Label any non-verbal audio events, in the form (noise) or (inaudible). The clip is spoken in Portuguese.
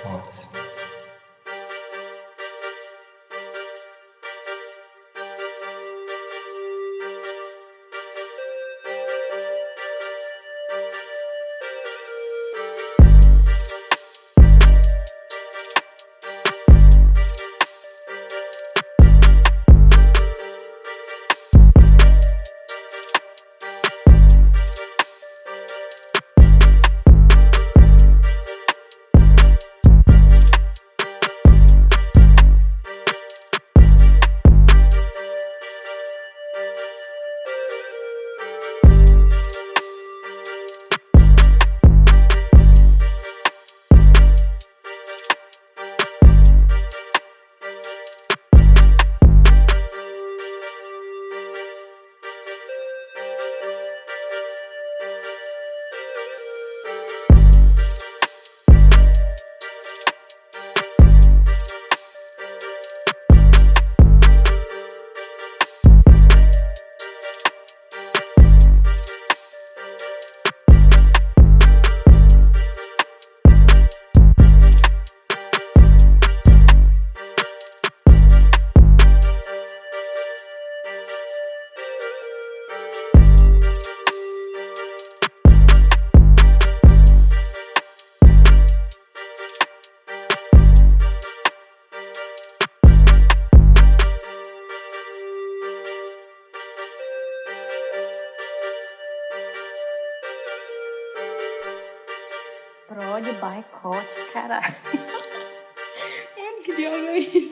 hearts. Prod Coach, caralho. (laughs) Mano, que diabo é isso?